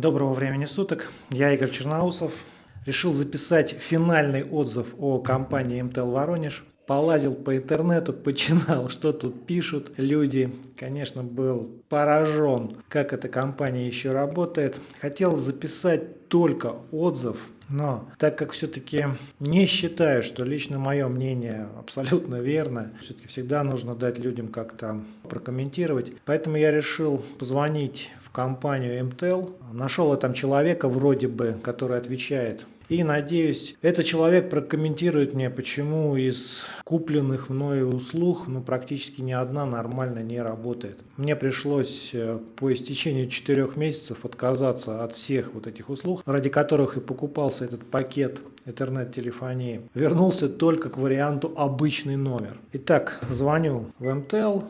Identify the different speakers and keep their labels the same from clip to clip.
Speaker 1: Доброго времени суток, я Игорь Черноусов. Решил записать финальный отзыв о компании МТЛ Воронеж. Полазил по интернету, починал, что тут пишут люди. Конечно, был поражен, как эта компания еще работает. Хотел записать только отзыв, но так как все-таки не считаю, что лично мое мнение абсолютно верно, все-таки всегда нужно дать людям как-то прокомментировать. Поэтому я решил позвонить компанию МТЛ. Нашел я там человека вроде бы, который отвечает и надеюсь, этот человек прокомментирует мне, почему из купленных мною услуг ну, практически ни одна нормально не работает. Мне пришлось э, по истечению четырех месяцев отказаться от всех вот этих услуг, ради которых и покупался этот пакет интернет-телефонии. Вернулся только к варианту обычный номер. Итак, звоню в МТЛ.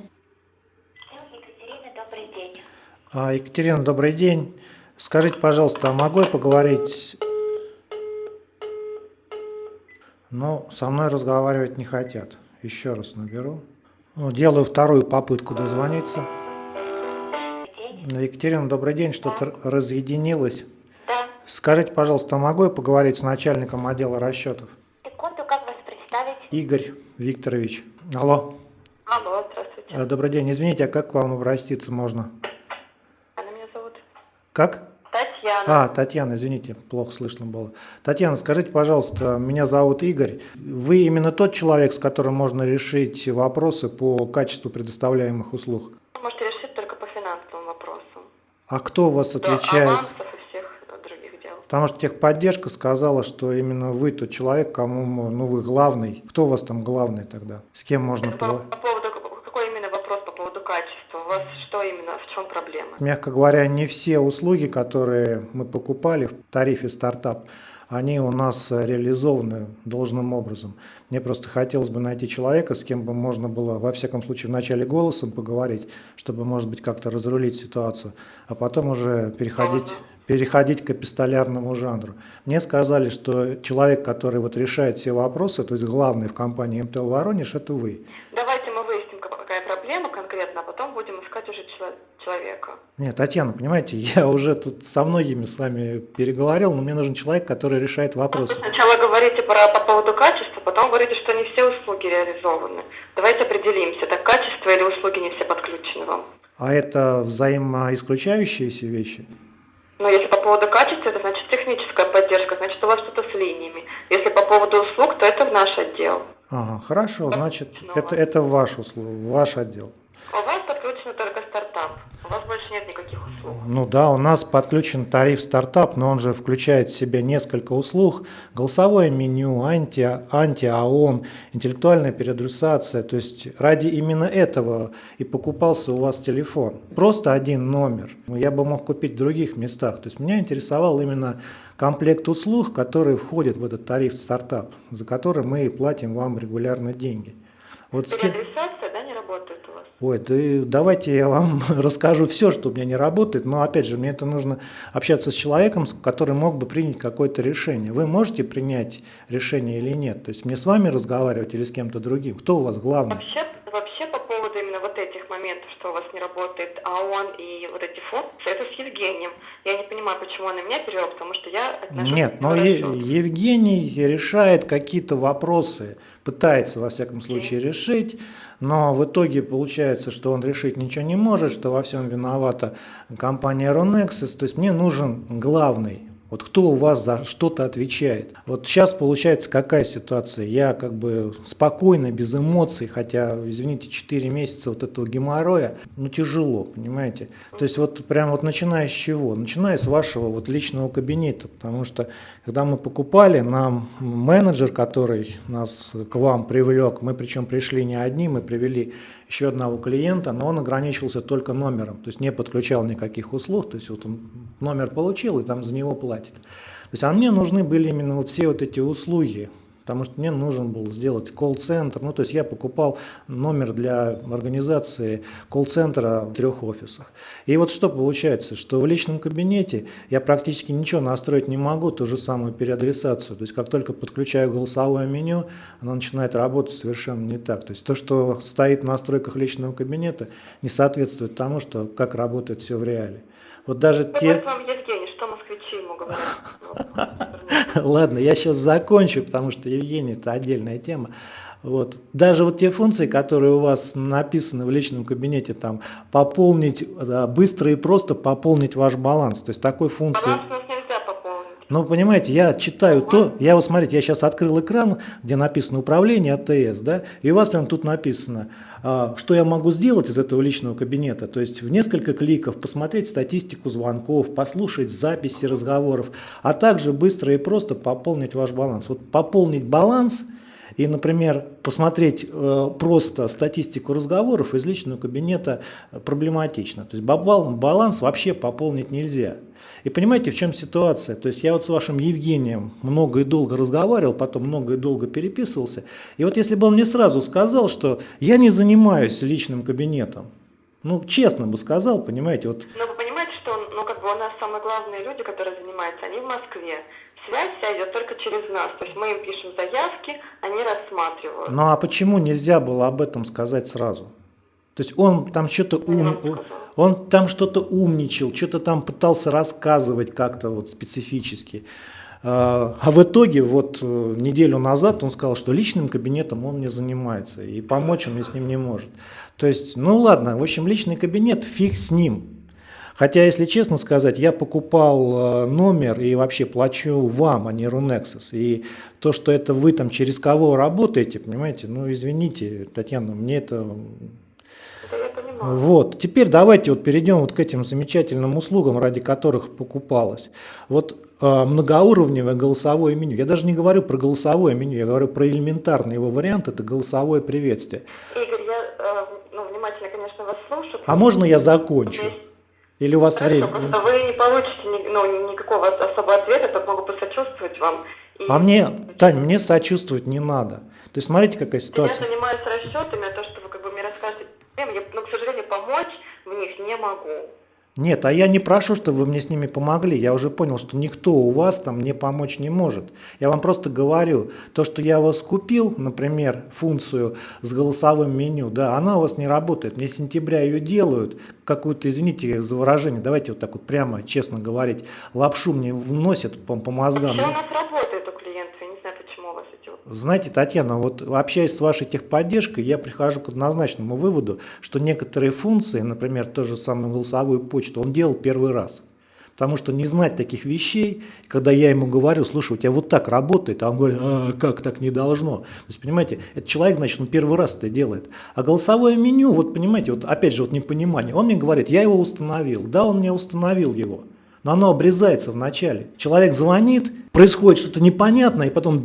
Speaker 2: Екатерина, добрый день.
Speaker 1: А, Екатерина, добрый день. Скажите, пожалуйста, а могу я поговорить но со мной разговаривать не хотят. Еще раз наберу. Ну, делаю вторую попытку дозвониться. Екатерина, добрый день, что-то разъединилось. Скажите, пожалуйста, могу я поговорить с начальником отдела расчетов?
Speaker 2: Секунду, как вас представить?
Speaker 1: Игорь Викторович. Алло.
Speaker 2: Алло, здравствуйте.
Speaker 1: Э, Добрый день. Извините, а как к вам обратиться можно? Как?
Speaker 2: Татьяна.
Speaker 1: А, Татьяна, извините, плохо слышно было. Татьяна, скажите, пожалуйста, меня зовут Игорь. Вы именно тот человек, с которым можно решить вопросы по качеству предоставляемых услуг?
Speaker 2: Вы можете решить только по финансовым вопросам.
Speaker 1: А кто у вас отвечает?
Speaker 2: авансов и всех других дел.
Speaker 1: Потому что техподдержка сказала, что именно вы тот человек, кому, ну вы главный. Кто у вас там главный тогда? С кем можно
Speaker 2: Это по, по поводу, какой именно вопрос по поводу качества? У вас что именно, в чем проблема?
Speaker 1: Мягко говоря, не все услуги, которые мы покупали в тарифе стартап, они у нас реализованы должным образом. Мне просто хотелось бы найти человека, с кем бы можно было, во всяком случае, в начале голосом поговорить, чтобы, может быть, как-то разрулить ситуацию, а потом уже переходить, переходить к эпистолярному жанру. Мне сказали, что человек, который вот решает все вопросы, то есть главный в компании МТЛ Воронеж, это вы.
Speaker 2: Давайте мы выясним, какая проблема конкретно, а потом будем искать уже чело- человека.
Speaker 1: Нет, Татьяна, понимаете, я уже тут со многими с вами переговорил, но мне нужен человек, который решает
Speaker 2: Вы
Speaker 1: вопросы.
Speaker 2: сначала говорите про, по поводу качества, потом говорите, что не все услуги реализованы. Давайте определимся, это качество или услуги не все подключены вам.
Speaker 1: А это взаимоисключающиеся вещи?
Speaker 2: Но если по поводу качества, это значит техническая поддержка, значит у вас что-то с линиями. Если по поводу услуг, то это в наш отдел.
Speaker 1: Ага, хорошо, значит,
Speaker 2: Ну,
Speaker 1: это, это ваш услуг, ваш отдел.
Speaker 2: У вас стартап. У вас больше нет никаких услуг.
Speaker 1: Ну да, у нас подключен тариф стартап, но он же включает в себя несколько услуг. Голосовое меню, анти, анти-АОН, интеллектуальная переадресация. То есть ради именно этого и покупался у вас телефон. Просто один номер. Я бы мог купить в других местах. То есть меня интересовал именно комплект услуг, который входит в этот тариф стартап, за который мы платим вам регулярно деньги. Вот с кем-
Speaker 2: Переадресация, да, не работает у вас?
Speaker 1: Ой, да давайте я вам расскажу все, что у меня не работает, но опять же, мне это нужно общаться с человеком, который мог бы принять какое-то решение. Вы можете принять решение или нет? То есть мне с вами разговаривать или с кем-то другим? Кто у вас главный?
Speaker 2: Вообще, вообще по поводу именно вот этих моментов, что у вас не работает АОН и вот эти функции, это с Евгением. Я не понимаю, почему он на меня перевел, потому что я отношусь
Speaker 1: Нет, но Е-. Евгений решает какие-то вопросы, пытается во всяком случае решить, но в итоге получается, что он решить ничего не может, что во всем виновата компания Ронexus. То есть мне нужен главный. Вот кто у вас за что-то отвечает? Вот сейчас получается какая ситуация? Я как бы спокойно, без эмоций, хотя, извините, 4 месяца вот этого геморроя, ну тяжело, понимаете? То есть вот прям вот начиная с чего? Начиная с вашего вот личного кабинета, потому что когда мы покупали, нам менеджер, который нас к вам привлек, мы причем пришли не одни, мы привели еще одного клиента, но он ограничился только номером, то есть не подключал никаких услуг, то есть вот он номер получил и там за него платит. То есть, а мне нужны были именно вот все вот эти услуги, потому что мне нужен был сделать колл-центр, ну то есть я покупал номер для организации колл-центра в трех офисах. И вот что получается, что в личном кабинете я практически ничего настроить не могу, ту же самую переадресацию, то есть как только подключаю голосовое меню, оно начинает работать совершенно не так. То есть то, что стоит в настройках личного кабинета, не соответствует тому, что как работает все в реале. Вот даже
Speaker 2: Ну,
Speaker 1: те...
Speaker 2: вот вам Евгений, что москвичи ему говорят? Вот.
Speaker 1: Ладно, я сейчас закончу, потому что Евгений это отдельная тема. Вот. Даже вот те функции, которые у вас написаны в личном кабинете, там пополнить, быстро и просто пополнить ваш баланс. То есть такой функции...
Speaker 2: Баланс у нас.
Speaker 1: Ну, понимаете, я читаю то, я вот смотрите, я сейчас открыл экран, где написано управление АТС, да, и у вас прям тут написано, а, что я могу сделать из этого личного кабинета, то есть в несколько кликов посмотреть статистику звонков, послушать записи разговоров, а также быстро и просто пополнить ваш баланс. Вот пополнить баланс и, например, посмотреть э, просто статистику разговоров из личного кабинета проблематично. То есть баланс вообще пополнить нельзя. И понимаете, в чем ситуация? То есть я вот с вашим Евгением много и долго разговаривал, потом много и долго переписывался. И вот если бы он мне сразу сказал, что я не занимаюсь личным кабинетом, ну, честно бы сказал, понимаете, вот
Speaker 2: Но вы понимаете, что ну, как бы у нас самые главные люди, которые занимаются, они в Москве. Связь вся идет только через нас. То есть мы им пишем заявки, они рассматривают.
Speaker 1: Ну а почему нельзя было об этом сказать сразу? То есть он там что-то ум... он там что-то умничал, что-то там пытался рассказывать как-то вот специфически. А а в итоге вот э, неделю назад он сказал, что личным кабинетом он не занимается и помочь он мне с ним не может. То есть, ну ладно, в общем, личный кабинет, фиг с ним. Хотя, если честно сказать, я покупал э, номер и вообще плачу вам, а не Runexus. И то, что это вы там через кого работаете, понимаете, ну извините, Татьяна, мне это... Вот, теперь давайте вот перейдем вот к этим замечательным услугам, ради которых покупалось. Вот э, многоуровневое голосовое меню. Я даже не говорю про голосовое меню, я говорю про элементарный его вариант, это голосовое приветствие.
Speaker 2: Игорь, я э, ну, внимательно, конечно, вас слушаю.
Speaker 1: А можно я закончу?
Speaker 2: Есть-
Speaker 1: Или у вас
Speaker 2: Хорошо,
Speaker 1: время?
Speaker 2: просто вы не получите ну, никакого особого ответа, только могу посочувствовать вам. И
Speaker 1: А мне, Тань, мне сочувствовать не надо. То есть смотрите, какая
Speaker 2: Я
Speaker 1: ситуация.
Speaker 2: занимаюсь расчетами, а то, что вы как бы мне рассказываете, я, ну, к сожалению, помочь в них не могу.
Speaker 1: Нет, а я не прошу, чтобы вы мне с ними помогли. Я уже понял, что никто у вас там мне помочь не может. Я вам просто говорю, то, что я вас купил, например, функцию с голосовым меню, да, она у вас не работает. Мне с сентября ее делают, какую-то, извините за выражение, давайте вот так вот прямо, честно говорить, лапшу мне вносят по, по мозгам.
Speaker 2: У нас работает у клиентов, я не знаю, почему у вас эти вот
Speaker 1: Знаете, Татьяна, вот общаясь с вашей техподдержкой, я прихожу к однозначному выводу, что некоторые функции, например, ту же самую голосовую почту, он делал первый раз. Потому что не знать таких вещей, когда я ему говорю, слушай, у тебя вот так работает, а он говорит, а как так не должно. То есть, понимаете, этот человек, значит, он первый раз это делает. А голосовое меню, вот понимаете, вот опять же, вот непонимание. Он мне говорит, я его установил. Да, он мне установил его. Но оно обрезается в начале. Человек звонит, происходит что-то непонятное, и потом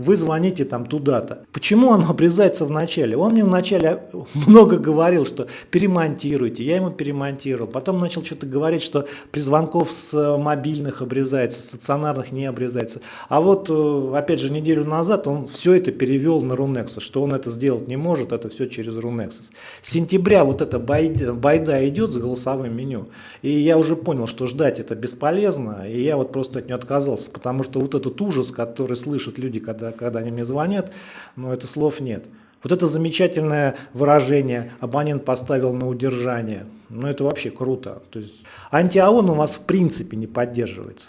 Speaker 1: вы звоните там туда-то. Почему оно обрезается в начале? Он мне вначале много говорил, что перемонтируйте. Я ему перемонтировал. Потом начал что-то говорить, что при звонков с э, мобильных обрезается, стационарных не обрезается. А вот, э, опять же, неделю назад он все это перевел на Runexus, что он это сделать не может, это все через Runexus. С сентября вот эта байда идет с голосовым меню. И я уже понял, что ждать это бесполезно, и я вот просто от нее отказался, потому что вот этот ужас, который слышат люди, когда, когда они мне звонят, ну это слов нет. Вот это замечательное выражение «абонент поставил на удержание». Ну это вообще круто. То есть антиаон у вас в принципе не поддерживается.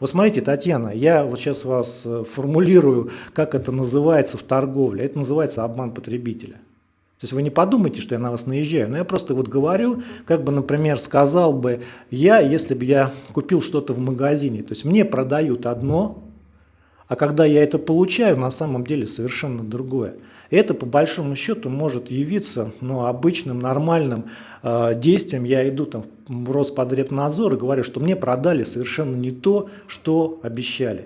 Speaker 1: Вот смотрите, Татьяна, я вот сейчас вас э, формулирую, как это называется в торговле. Это называется обман потребителя. То есть вы не подумайте, что я на вас наезжаю, но я просто вот говорю, как бы, например, сказал бы я, если бы я купил что-то в магазине. То есть мне продают одно, а когда я это получаю, на самом деле совершенно другое. Это по большому счету может явиться ну, обычным, нормальным э, действием. Я иду там в Роспотребнадзор и говорю, что мне продали совершенно не то, что обещали.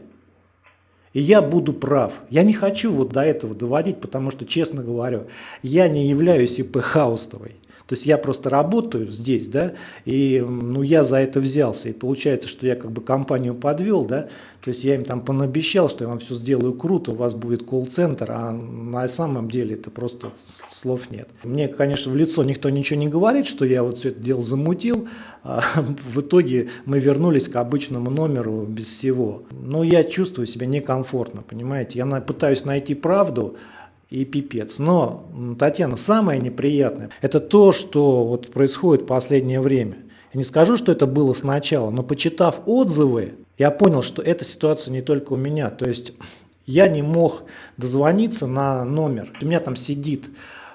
Speaker 1: И я буду прав. Я не хочу вот до этого доводить, потому что, честно говорю, я не являюсь ИП Хаустовой. То есть я просто работаю здесь, да, и ну, я за это взялся. И получается, что я как бы компанию подвел, да, то есть я им там понабещал, что я вам все сделаю круто, у вас будет колл-центр, а на самом деле это просто слов нет. Мне, конечно, в лицо никто ничего не говорит, что я вот все это дело замутил, а в итоге мы вернулись к обычному номеру без всего. Но я чувствую себя некомфортно, понимаете, я пытаюсь найти правду, и пипец. Но, Татьяна, самое неприятное, это то, что вот происходит в последнее время. Не скажу, что это было сначала, но почитав отзывы, я понял, что эта ситуация не только у меня. То есть я не мог дозвониться на номер. У меня там сидит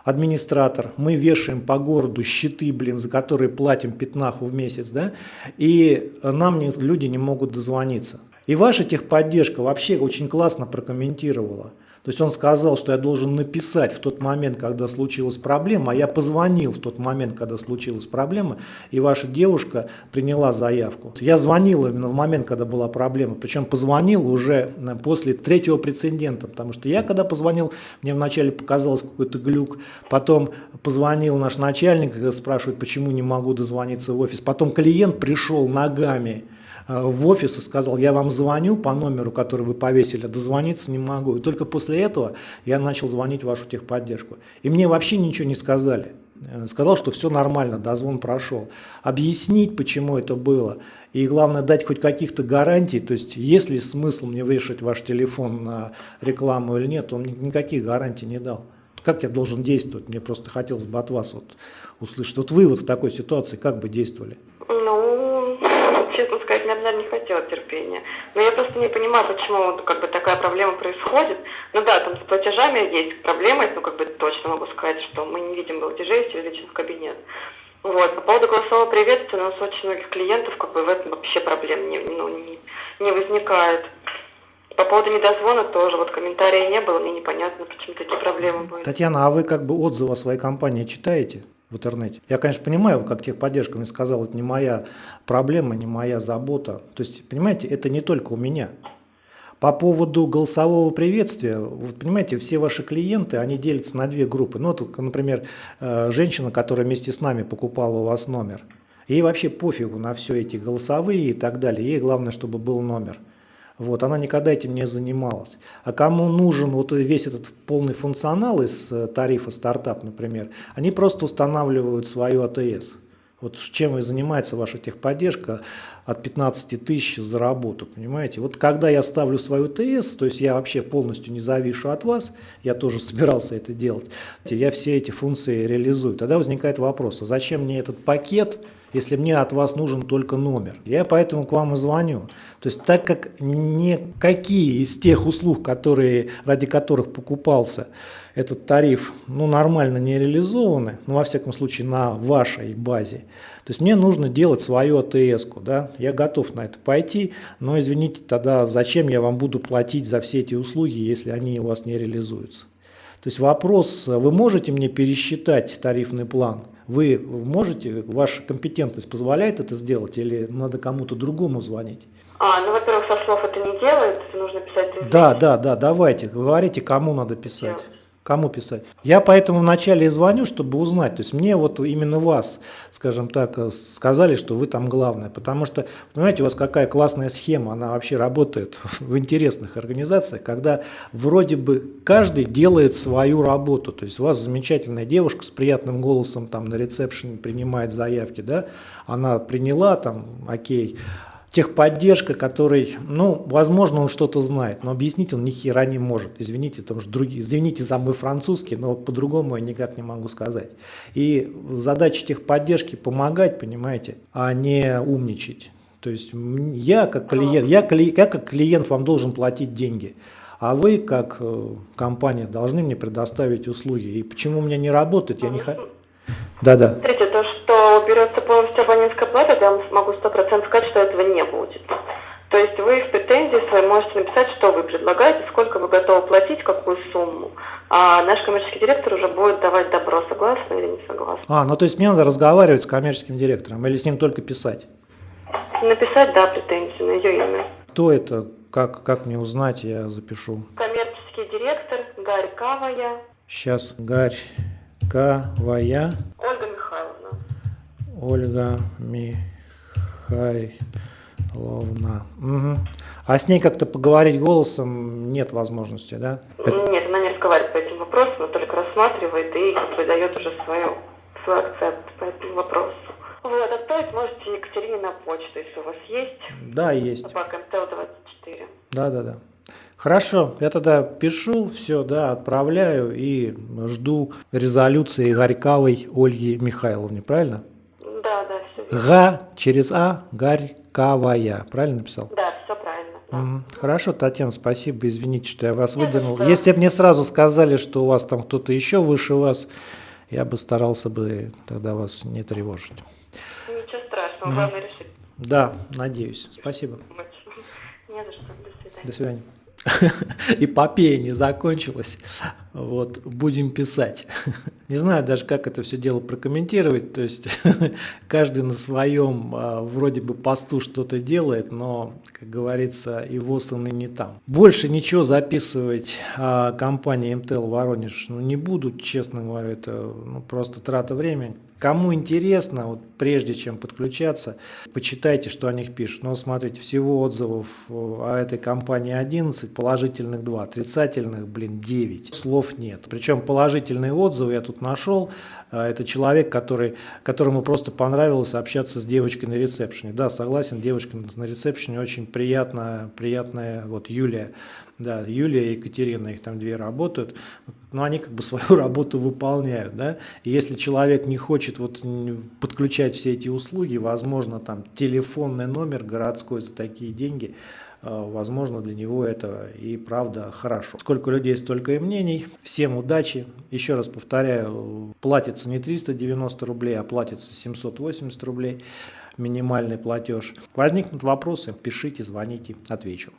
Speaker 1: администратор, мы вешаем по городу щиты, блин, за которые платим пятнаху в месяц, да, и нам не, люди не могут дозвониться. И ваша техподдержка вообще очень классно прокомментировала. То есть он сказал, что я должен написать в тот момент, когда случилась проблема, а я позвонил в тот момент, когда случилась проблема, и ваша девушка приняла заявку. Я звонил именно в момент, когда была проблема, причем позвонил уже э, после третьего прецедента, потому что я когда позвонил, мне вначале показалось какой-то глюк, потом позвонил наш начальник, спрашивает, почему не могу дозвониться в офис, потом клиент пришел ногами, Э, в офис и сказал, я вам звоню по номеру, который вы повесили, дозвониться не могу. И только после этого я начал звонить вашу техподдержку. И мне вообще ничего не сказали. Э, сказал, что все нормально, дозвон прошел. Объяснить, почему это было. И главное, дать хоть каких-то гарантий. То есть, есть ли смысл мне вешать ваш телефон на рекламу или нет, он никаких гарантий не дал. Как я должен действовать? Мне просто хотелось бы от вас вот услышать. Вот вы вот в такой ситуации как бы действовали?
Speaker 2: Ну, честно сказать, я, наверное, не хотела терпения. Но я просто не понимаю, почему как бы такая проблема происходит. Ну да, там с платежами есть проблемы, ну как бы точно могу сказать, что мы не видим платежей, все лично кабинет. Вот. По поводу голосового приветствия, у нас очень многих клиентов как бы в этом вообще проблем не, ну, не, не возникает. По поводу недозвона тоже, вот комментариев не было, мне непонятно, почему такие проблемы были.
Speaker 1: Татьяна, а вы как бы отзывы о своей компании читаете? В интернете. Я, конечно, понимаю, как техподдержка мне сказала, это не моя проблема, не моя забота. То есть, понимаете, это не только у меня. По поводу голосового приветствия, вот понимаете, все ваши клиенты, они делятся на две группы. Ну, вот, например, э, женщина, которая вместе с нами покупала у вас номер. Ей вообще пофигу на все эти голосовые и так далее. Ей главное, чтобы был номер. Вот, она никогда этим не занималась. А кому нужен вот весь этот полный функционал из э, тарифа стартап, например, они просто устанавливают свою АТС. Вот чем и занимается ваша техподдержка от 15 тысяч за работу, понимаете? Вот когда я ставлю свою ТС, то есть я вообще полностью не завишу от вас, я тоже собирался это делать, я все эти функции реализую. Тогда возникает вопрос, а зачем мне этот пакет, если мне от вас нужен только номер. Я поэтому к вам и звоню. То есть так как никакие из тех услуг, которые, ради которых покупался этот тариф, ну, нормально не реализованы, ну, во всяком случае, на вашей базе, то есть мне нужно делать свою АТС-ку, да, я готов на это пойти, но извините, тогда зачем я вам буду платить за все эти услуги, если они у вас не реализуются? То есть вопрос, вы можете мне пересчитать тарифный план? Вы можете, ваша компетентность позволяет это сделать или надо кому-то другому звонить?
Speaker 2: А, ну, во-первых, со слов это не делается, нужно писать...
Speaker 1: Да, да, да, давайте, говорите, кому надо писать. Все. Кому писать? Я поэтому вначале и звоню, чтобы узнать. То есть мне вот именно вас, скажем так, сказали, что вы там главное. Потому что, понимаете, у вас какая классная схема, она вообще работает в интересных организациях, когда вроде бы каждый делает свою работу. То есть у вас замечательная девушка с приятным голосом там на ресепшене принимает заявки, да, она приняла там, окей, техподдержка, который, ну, возможно, он что-то знает, но объяснить он ни хера не может. Извините, потому что другие, извините за мой французский, но по-другому я никак не могу сказать. И задача техподдержки помогать, понимаете, а не умничать. То есть я как клиент, я, я как клиент вам должен платить деньги, а вы как э, компания должны мне предоставить услуги. И почему у меня не работает, я не хочу. Да-да.
Speaker 2: Смотрите, то, что берется полностью вам могу сто процентов сказать, что этого не будет. То есть вы в претензии своей можете написать, что вы предлагаете, сколько вы готовы платить, какую сумму. А наш коммерческий директор уже будет давать добро, согласны или не согласны.
Speaker 1: А, ну то есть мне надо разговаривать с коммерческим директором или с ним только писать?
Speaker 2: Написать, да, претензию на ее имя.
Speaker 1: Кто это? Как, как мне узнать, я запишу.
Speaker 2: Коммерческий директор Гарькавая.
Speaker 1: Сейчас, Гарь. Ольга
Speaker 2: Михайловна.
Speaker 1: Ольга Михайловна. Угу. А с ней как-то поговорить голосом нет возможности, да?
Speaker 2: Нет, она не разговаривает по этим вопросам, она только рассматривает и выдает уже свое, свой акцепт по этому вопросу. Вот, отправить можете Екатерине на почту, если у вас есть.
Speaker 1: Да, есть.
Speaker 2: Собака МТЛ-24.
Speaker 1: Да, да, да. Хорошо, я тогда пишу, все, да, отправляю и жду резолюции Горьковой Ольги Михайловны, правильно?
Speaker 2: Да, да,
Speaker 1: Га через А, Горьковая. Правильно написал?
Speaker 2: Да, все правильно. да.
Speaker 1: Хорошо, Татьяна, спасибо. Извините, что я вас
Speaker 2: Нет,
Speaker 1: выдернул.
Speaker 2: это-
Speaker 1: Если бы мне сразу сказали, что у вас там кто-то еще выше вас, я бы старался бы тогда вас не тревожить.
Speaker 2: Ничего страшного, главное решить.
Speaker 1: Да, надеюсь. Спасибо.
Speaker 2: Не за что. До свидания.
Speaker 1: До свидания. Эпопея не закончилась. Вот, будем писать. Не знаю даже, как это все дело прокомментировать. То есть каждый на своем а, вроде бы посту что-то делает, но, как говорится, ВОЗ, и не там. Больше ничего записывать о компании МТЛ Воронеж ну, не буду, честно говоря, это ну, просто трата времени. Кому интересно, вот прежде чем подключаться, почитайте, что о них пишут. Но смотрите, всего отзывов э, о этой компании 11, положительных 2, отрицательных, блин, 9. Слов нет. Причем положительные отзывы я тут нашел. А, Это человек, который, которому просто понравилось общаться с девочкой на ресепшене. Да, согласен, девочка на ресепшене очень приятная, приятная, вот Юлия, да, Юлия и Екатерина, их там две работают, но они как бы свою работу выполняют, да, и если человек не хочет вот подключать все эти услуги, возможно, там телефонный номер городской за такие деньги, возможно, для него это и правда хорошо. Сколько людей, столько и мнений. Всем удачи. Еще раз повторяю, платится не 390 рублей, а платится 780 рублей минимальный платеж. Возникнут вопросы, пишите, звоните, отвечу.